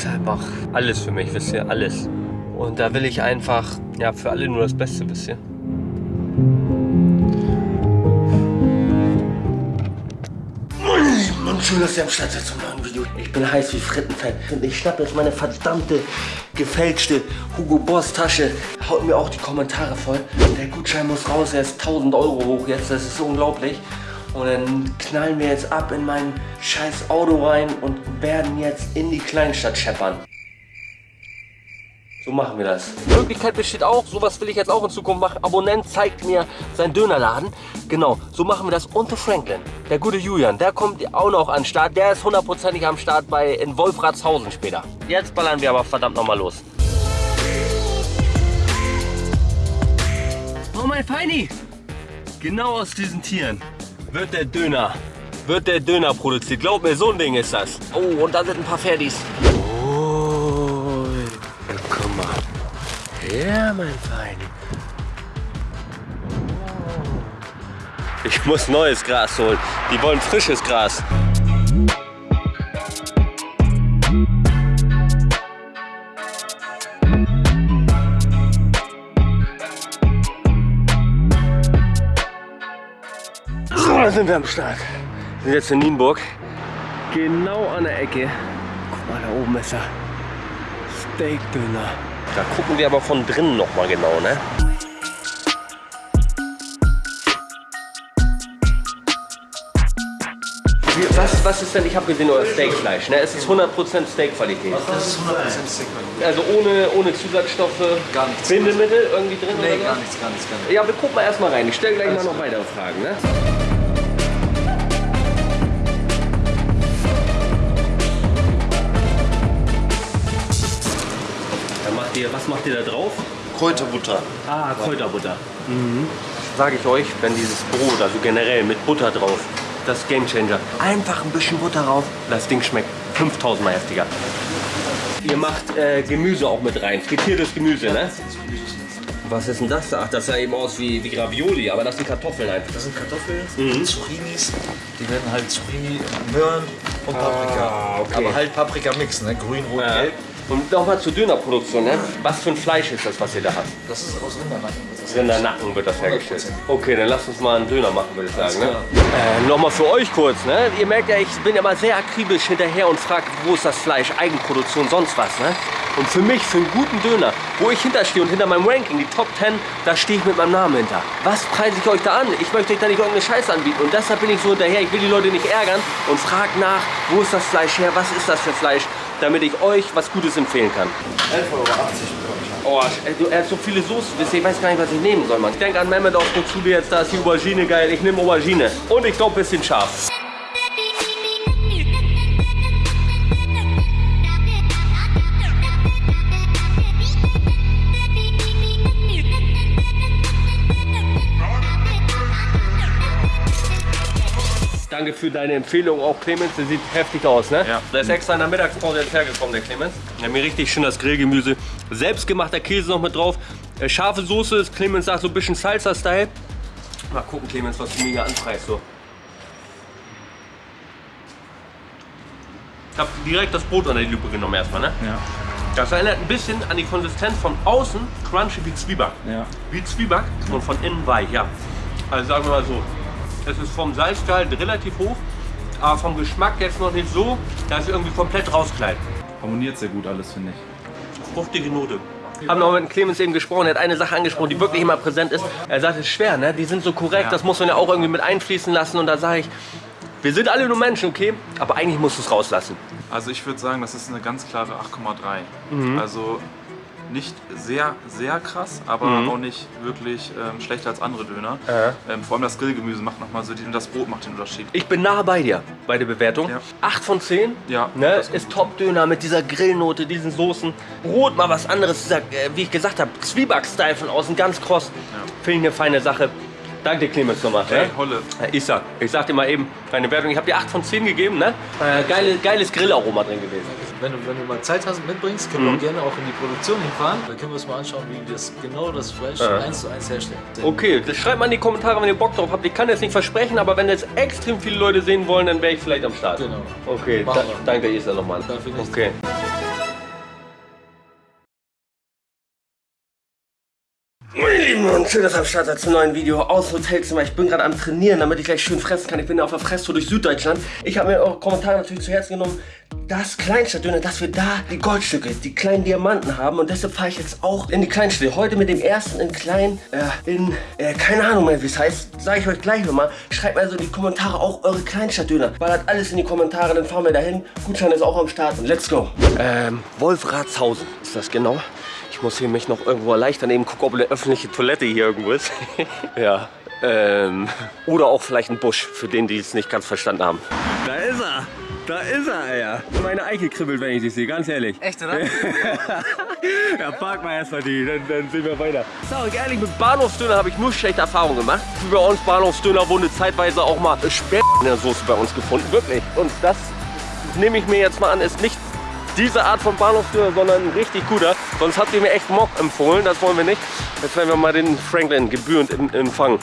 ist einfach alles für mich, wisst ihr, alles. Und da will ich einfach, ja, für alle nur das Beste, wisst ihr. Und schön, dass ihr am Start seid zum neuen Video. Ich bin heiß wie Frittenfett. Ich schnapp jetzt meine verdammte, gefälschte Hugo Boss Tasche. Haut mir auch die Kommentare voll. Der Gutschein muss raus, er ist 1000 Euro hoch jetzt. Das ist unglaublich. Und dann knallen wir jetzt ab in mein scheiß Auto rein und werden jetzt in die Kleinstadt scheppern. So machen wir das. Die Möglichkeit besteht auch, sowas will ich jetzt auch in Zukunft machen. Abonnent zeigt mir seinen Dönerladen. Genau, so machen wir das. Und der Franklin, der gute Julian, der kommt auch noch an den Start. Der ist hundertprozentig am Start bei in Wolfratshausen später. Jetzt ballern wir aber verdammt nochmal los. Oh mein Feini! Genau aus diesen Tieren wird der Döner, wird der Döner produziert. Glaub mir, so ein Ding ist das. Oh, und da sind ein paar Fertis. Oh, guck mal. Ja, mein Feini. Ich muss neues Gras holen. Die wollen frisches Gras. Sind wir am Start. Wir sind jetzt in Nienburg. Genau an der Ecke. Guck mal, da oben ist er. Steakdöner. Da gucken wir aber von drinnen noch mal genau, ne? Was, was ist denn, ich habe gesehen, euer Steakfleisch, ne? Es ist 100% Steakqualität. Das ist 100% Steakqualität. Also ohne, ohne Zusatzstoffe, Gar nichts. Bindemittel irgendwie drin Nee, oder gar nichts, gar nichts, gar nichts. Ja, wir gucken mal erstmal rein. Ich stelle gleich mal noch weitere Fragen, ne? Ihr, was macht ihr da drauf? Kräuterbutter. Ah, Kräuterbutter. Mhm. Sage ich euch, wenn dieses Brot, also generell mit Butter drauf, das Game Changer. Einfach ein bisschen Butter drauf, das Ding schmeckt 5000 Mal heftiger. Ihr macht äh, Gemüse auch mit rein, frittiertes Gemüse, ne? Was ist denn das da? Ach, das sah eben aus wie, wie Ravioli, aber das sind Kartoffeln einfach. Das sind Kartoffeln, Mhm. Zucchinis. Die werden halt Zucchini, Möhren und Paprika. Ah, okay. Aber halt Paprika-Mix, ne? Grün, Rot, Ja. Gelb. Und nochmal zur Dönerproduktion, ne? Was für ein Fleisch ist das, was ihr da habt? Das ist aus Rindernacken. das Rindernacken wird das hergestellt. 100%. Okay, dann lasst uns mal einen Döner machen, würde ich sagen. Ne? Äh, Nochmal für euch kurz. Ne? Ihr merkt ja, ich bin ja mal sehr akribisch hinterher und frage, wo ist das Fleisch, Eigenproduktion, sonst was. Ne? Und für mich, für einen guten Döner, wo ich hinterstehe und hinter meinem Ranking, die Top 10, da stehe ich mit meinem Namen hinter. Was preise ich euch da an? Ich möchte euch da nicht irgendeine Scheiße anbieten. Und deshalb bin ich so hinterher. Ich will die Leute nicht ärgern und frage nach, wo ist das Fleisch her, was ist das für Fleisch, damit ich euch was Gutes empfehlen kann. 11,80 Euro. Oh, du, er hat so viele Soßen, ich weiß gar nicht, was ich nehmen soll, Mann. Ich denke an Mehmet auf Zule jetzt, da ist die Aubergine geil. Ich nehme Aubergine. Und ich glaube, ein bisschen scharf. Für deine Empfehlung, auch Clemens. Der sieht heftig aus, ne? Ja. Der ist extra in der Mittagspause jetzt hergekommen, der Clemens. Der hat mir richtig schön das Grillgemüse. Selbstgemachter Käse noch mit drauf. Äh, Scharfe Soße, ist Clemens sagt so ein bisschen Salsa-Style. Mal gucken, Clemens, was du mir hier anpreist. So. Ich habe direkt das Brot unter die Lupe genommen erstmal, ne? Ja. Das erinnert ein bisschen an die Konsistenz von außen crunchy wie Zwieback. Ja. Wie Zwieback und von innen weich, ja. Also sagen wir mal so, es ist vom Salzgehalt relativ hoch, aber vom Geschmack jetzt noch nicht so, dass es irgendwie komplett rauskleidet. Harmoniert sehr gut alles, finde ich. Fruchtige Note. Haben noch mit Clemens eben gesprochen, er hat eine Sache angesprochen, die wirklich immer präsent ist. Er sagt, es ist schwer, ne? die sind so korrekt, Ja. das muss man ja auch irgendwie mit einfließen lassen. Und da sage ich, wir sind alle nur Menschen, okay? Aber eigentlich musst du es rauslassen. Also ich würde sagen, das ist eine ganz klare 8,3. Also nicht sehr, sehr krass, aber auch nicht wirklich ähm, schlechter als andere Döner. Ähm, vor allem das Grillgemüse macht nochmal so, und das Brot macht den Unterschied. Ich bin nah bei dir bei der Bewertung. Ja. 8 von 10. Ja, ne, ist Top-Döner mit dieser Grillnote, diesen Soßen. Brot mal was anderes, dieser, äh, wie ich gesagt habe, Zwieback-Style von außen, ganz kross. Finde ich eine feine Sache. Danke dir, Clemens, nochmal. Hey, ja? Holle. Äh, Ich sag, ich sag dir mal eben, meine Wertung, ich habe dir 8 von 10 gegeben, ne? Äh, geile, geiles Grillaroma drin gewesen. Wenn du, wenn du mal Zeit hast, mitbringst, können wir auch gerne auch in die Produktion hinfahren. Dann können wir uns mal anschauen, wie wir das genau das Fleisch Ja. eins zu eins herstellen. Okay, das schreibt mal in die Kommentare, wenn ihr Bock drauf habt. Ich kann jetzt nicht versprechen, aber wenn jetzt extrem viele Leute sehen wollen, dann wäre ich vielleicht am Start. Genau. Okay, da, danke dir, Isa, nochmal. Dafür nichts. Okay. Schön, dass ihr am Start seid zum neuen Video aus Hotelzimmer. Ich bin gerade am Trainieren, damit ich gleich schön fressen kann. Ich bin auf der Fresstour durch Süddeutschland. Ich habe mir eure Kommentare natürlich zu Herzen genommen. Das Kleinstadtdöner, dass wir da die Goldstücke, die kleinen Diamanten haben. Und deshalb fahre ich jetzt auch in die Kleinstädte. Heute mit dem ersten in klein, äh, in, äh, keine Ahnung mehr, wie es heißt. Sage ich euch gleich nochmal. Schreibt mir also in die Kommentare auch eure Kleinstadtdöner. Ballert alles in die Kommentare, dann fahren wir dahin. Gutschein ist auch am Start. Und let's go. Ähm, Wolfratshausen ist das genau. Ich muss hier mich noch irgendwo erleichtern, eben gucken, ob eine öffentliche Toilette hier irgendwo ist. ja. Ähm, oder auch vielleicht ein Busch, für den, die es nicht ganz verstanden haben. Da ist er. Da ist er, ja. Meine Eiche kribbelt, wenn ich dich sehe, ganz ehrlich. Echt, oder? ja, park mal erstmal die, dann, dann sehen wir weiter. Sag ich ehrlich, mit Bahnhofsdöner habe ich nur schlechte Erfahrungen gemacht. Bei uns Bahnhofsdöner wurde zeitweise auch mal Sperr in der Soße bei uns gefunden, wirklich. Und das nehme ich mir jetzt mal an, ist nicht diese Art von Bahnhofsdöner, sondern ein richtig guter. Sonst habt ihr mir echt Mock empfohlen, das wollen wir nicht. Jetzt werden wir mal den Franklin gebührend empfangen.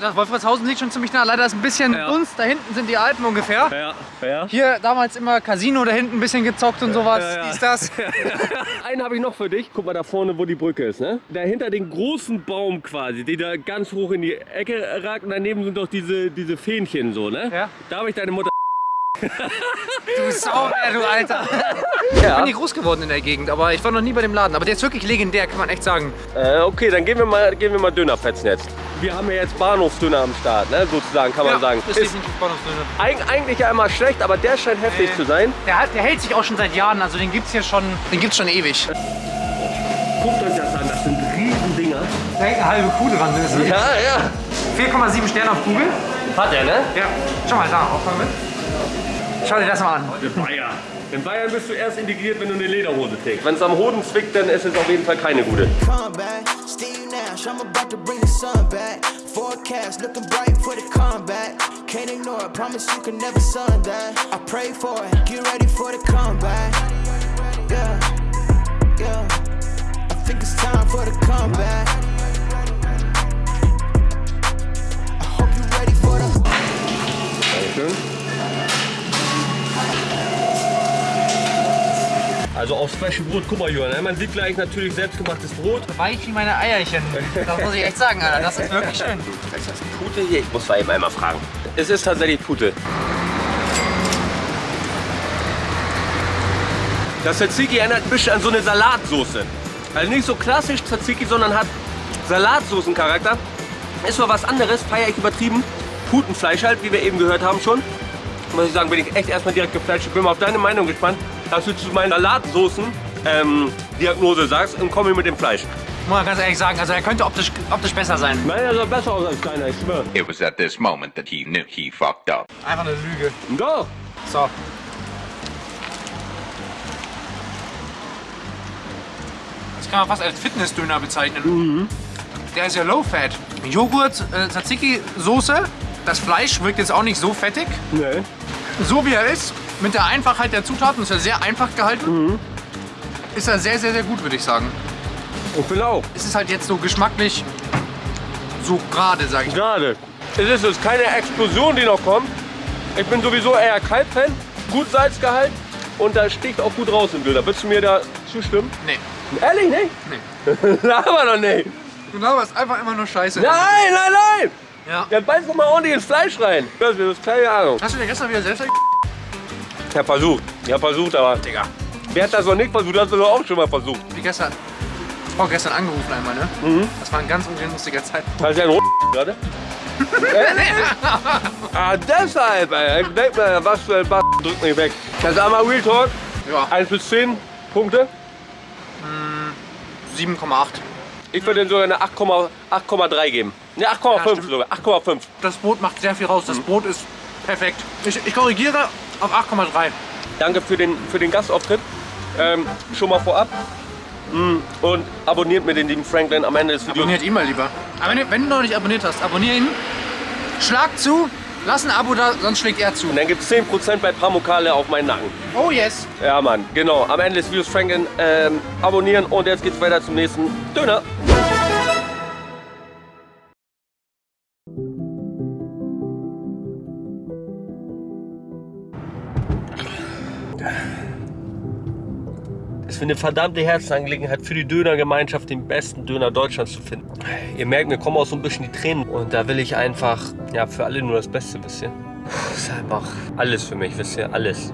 Das Wolfratshausen liegt schon ziemlich nah. Leider ist ein bisschen Ja. uns. Da hinten sind die Alpen ungefähr. Ja, ja. Hier damals immer Casino da hinten ein bisschen gezockt und sowas. Ja. Dies, das. Einen habe ich noch für dich. Guck mal da vorne, wo die Brücke ist. Ne? Dahinter den großen Baum quasi, der da ganz hoch in die Ecke ragt. Und daneben sind doch diese, diese Fähnchen so. Ne? Ja. Da habe ich deine Mutter. Du Sau, du Alter. Ich bin hier groß geworden in der Gegend, aber ich war noch nie bei dem Laden. Aber der ist wirklich legendär, kann man echt sagen. Äh, okay, dann gehen wir mal, gehen wir mal Döner fetzen jetzt. Wir haben ja jetzt Bahnhofsdöner am Start, ne? sozusagen kann man sagen. Ist definitiv Bahnhofsdöner. eig eigentlich ja immer schlecht, aber der scheint heftig Nee. zu sein. Der, hat- der hält sich auch schon seit Jahren, also den gibt's hier schon, den gibt's schon ewig. Guckt euch das an, das sind Riesendinger. Da hängt eine halbe Kuh dran. Das ist Ja, ja. 4,7 Sterne auf Google. Hat er, ne? Ja. Schau mal, da, auffangen mit. Schau dir das mal an. In Bayern. In Bayern bist du erst integriert, wenn du eine Lederhose trägst. Wenn es am Hoden zwickt, dann ist es auf jeden Fall keine gute. come back. Steve Nash, I'm about to bring the sun back. Forecast looking bright for the comeback. Can't ignore it, promise you can never sun that. I pray for it, get ready for the comeback. Yeah, yeah. I think it's time for the comeback. Frische Brot, guck mal Johann, man sieht gleich natürlich selbstgemachtes Brot. Weich wie meine Eierchen. Das muss ich echt sagen, Alter. Das ist wirklich schön. Ist das Pute hier? Ich muss mal eben einmal fragen. Es ist tatsächlich Pute. Das Tzatziki erinnert ein bisschen an so eine Salatsoße. Also nicht so klassisch Tzatziki, sondern hat Salatsoßencharakter. Ist mal was anderes, feiere ich übertrieben. Putenfleisch halt, wie wir eben gehört haben schon. Muss ich sagen, bin ich echt erstmal direkt geflasht. Ich bin mal auf deine Meinung gespannt, dass du zu meinen Salatsoßen-Diagnose sagst und komme mit dem Fleisch. Muss man ganz ehrlich sagen, also er könnte optisch, optisch besser sein. Nein, er soll besser aus als deiner, ich schwöre. It was at this moment that he knew he fucked up. Einfach eine Lüge. Doch. So. Das kann man fast als Fitnessdöner bezeichnen. Der ist ja low fat. Joghurt, äh, Tzatziki, Soße. Das Fleisch wirkt jetzt auch nicht so fettig. Nee. So wie er ist, mit der Einfachheit der Zutaten, ist er sehr einfach gehalten. Ist er sehr, sehr, sehr gut, würde ich sagen. Ich bin auch. Es ist halt jetzt so geschmacklich so gerade, sage ich. Gerade. Es ist jetzt keine Explosion, die noch kommt. Ich bin sowieso eher Kalbfan. Gut Salzgehalt. Und da sticht auch gut raus im Bilder. Würdest du mir da zustimmen? Nee. Ehrlich nicht? Nee. Laber doch nicht. Das ist einfach immer nur Scheiße. Nein, nein, nein. Ja. Dann beiß doch mal ordentlich ins Fleisch rein. Das ist keine Ahnung. Hast du dir gestern wieder selbst Ich hab versucht. Ich hab versucht, aber... Digga. Wer hat das noch nicht versucht? Das hast du doch auch schon mal versucht. Wie gestern. Vorgestern angerufen einmal, ne? Mhm. Das war ein ganz unlustiger Zeitpunkt. Hast du einen gerade? ah, deshalb, ey. Ich denk mir, was für ein Bass drückt mich weg. Das ist einmal Real Talk. Ja, 1 bis 10 Punkte. 7,8. Ich würde sogar eine 8,- 8,3 geben. Ne, 8,5 stimmt. sogar. 8,5. Das Brot macht sehr viel raus. Das Brot ist perfekt. Ich, ich korrigiere auf 8,3. Danke für den, für den Gastauftritt. Ähm, schon mal vorab. Mm, Und abonniert mir den lieben Franklin am Ende des Videos. Abonniert ihn mal lieber. Aber wenn, wenn du noch nicht abonniert hast, abonnier ihn. Schlag zu, lass ein Abo da, sonst schlägt er zu. Und dann gibt es 10% bei Pamukale auf meinen Nacken. Oh yes. Ja, Mann, genau. Am Ende des Videos Franklin ähm, abonnieren und jetzt geht's weiter zum nächsten Döner. Ist mir eine verdammte Herzensangelegenheit für die Dönergemeinschaft, den besten Döner Deutschlands zu finden. Ihr merkt, mir kommen auch so ein bisschen die Tränen. Und da will ich einfach, ja, für alle nur das Beste, wisst ihr. Das ist einfach alles für mich, wisst ihr, alles.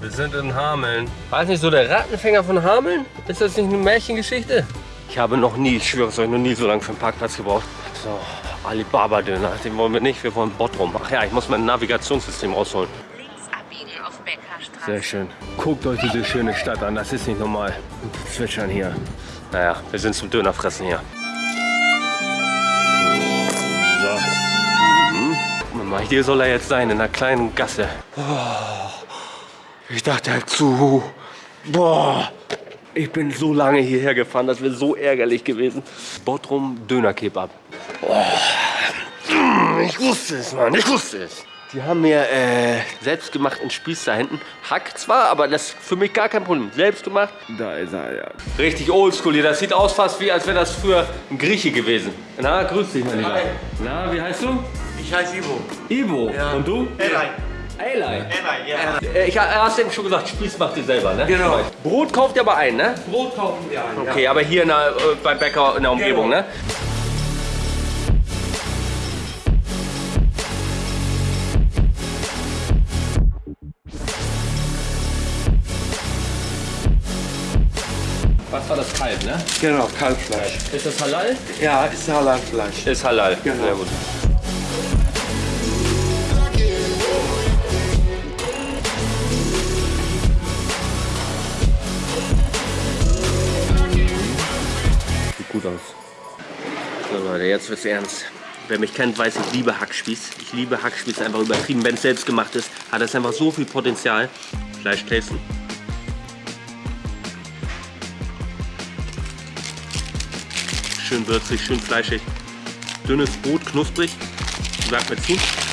Wir sind in Hameln. Weiß nicht, so der Rattenfänger von Hameln? Ist das nicht eine Märchengeschichte? Ich habe noch nie, ich schwöre es euch, noch nie so lange für einen Parkplatz gebraucht. So, Alibaba-Döner, den wollen wir nicht, wir wollen Bottrum. Ach ja, ich muss mein Navigationssystem rausholen. Links abbiegen auf Beckerstraße. Sehr schön. Guckt euch diese schöne Stadt an, das ist nicht normal. Zwitschern hier. Naja, wir sind zum Dönerfressen hier. So. Mhm. Guck mal, hier soll er jetzt sein, in einer kleinen Gasse. Oh, ich dachte halt zu. Boah. Ich bin so lange hierher gefahren, das wäre so ärgerlich gewesen. Bottrum Dönerkebab. Oh. Ich wusste es, Mann, ich wusste es. Die haben mir äh, selbst gemacht einen Spieß da hinten. Hack zwar, aber das ist für mich gar kein Problem. Selbst gemacht. Da ist er, ja. Richtig oldschool hier. Das sieht aus fast wie, als wäre das früher ein Grieche gewesen. Na, grüß dich, mein Lieber. Na, wie heißt du? Ich heiße Ivo. Ivo. Und du? Eli. Eli. Eli, ja. Äh, Ich hast eben schon gesagt, Spieß macht ihr selber, ne? Genau. Brot kauft ihr aber ein, ne? Brot kaufen wir ein. Okay, aber hier in der, äh, bei Bäcker in der Umgebung, Genau. ne? Was war das Kalb, ne? Genau, Kalbfleisch. Ist das halal? Ja, ist Halalfleisch. Ist halal. Genau. Sehr gut. Gut aus. So Leute, jetzt wird's ernst. Wer mich kennt, weiß, ich liebe Hackspieß. Ich liebe Hackspieß einfach übertrieben. Wenn es selbst gemacht ist, hat es einfach so viel Potenzial. Fleisch tasten. Schön würzig, schön fleischig. Dünnes Brot, knusprig. Sagt mir zu.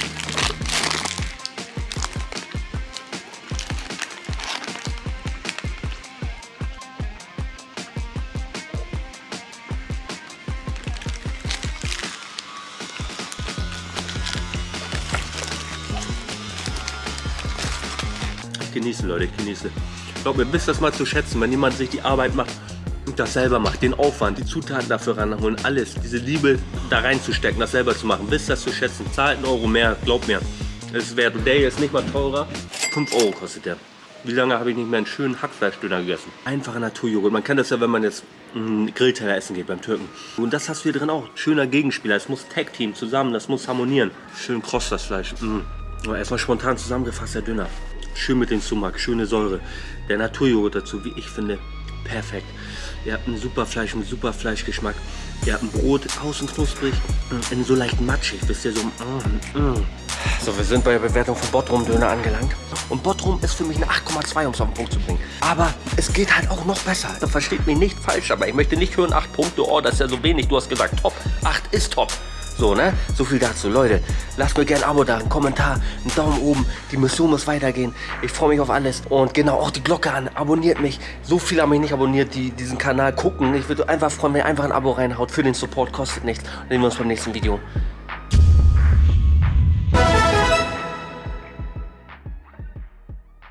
Ich genieße, Leute, ich genieße. Glaubt mir, wisst das mal zu schätzen, wenn jemand sich die Arbeit macht und das selber macht, den Aufwand, die Zutaten dafür ranholen, alles, diese Liebe da reinzustecken, das selber zu machen, wisst das zu schätzen. Zahlt einen Euro mehr, glaubt mir. Es. Und der ist nicht mal teurer. 5 Euro kostet der. Wie lange habe ich nicht mehr einen schönen Hackfleischdöner gegessen? Einfacher Naturjoghurt. Man kennt das ja, wenn man jetzt einen Grillteller essen geht beim Türken. Und das hast du hier drin auch. Schöner Gegenspieler. Es muss Tag-Team zusammen, das muss harmonieren. Schön kross das Fleisch. Mm. Aber erstmal spontan zusammengefasst der Döner. Schön mit dem Sumak, schöne Säure. Der Naturjoghurt dazu, wie ich finde, perfekt. Ihr habt ein super Fleisch, einen super Fleischgeschmack. Ihr habt ein Brot, außen knusprig, innen so leicht matschig, wisst ihr, so mm, mm. So, wir sind bei der Bewertung von Bottrum Döner angelangt. Und Bottrum ist für mich eine 8,2, um es auf den Punkt zu bringen. Aber es geht halt auch noch besser. Da versteht mich nicht falsch, aber ich möchte nicht hören, 8 Punkte, oh, das ist ja so wenig. Du hast gesagt, top. 8 ist top. So, ne? So viel dazu. Leute, lasst mir gerne ein Abo da, einen Kommentar, einen Daumen oben. Die Mission muss weitergehen. Ich freue mich auf alles. Und genau, auch die Glocke an. Abonniert mich. So viele haben mich nicht abonniert, die diesen Kanal gucken. Ich würde einfach freuen, wenn ihr einfach ein Abo reinhaut. Für den Support kostet nichts. Und sehen wir uns beim nächsten Video.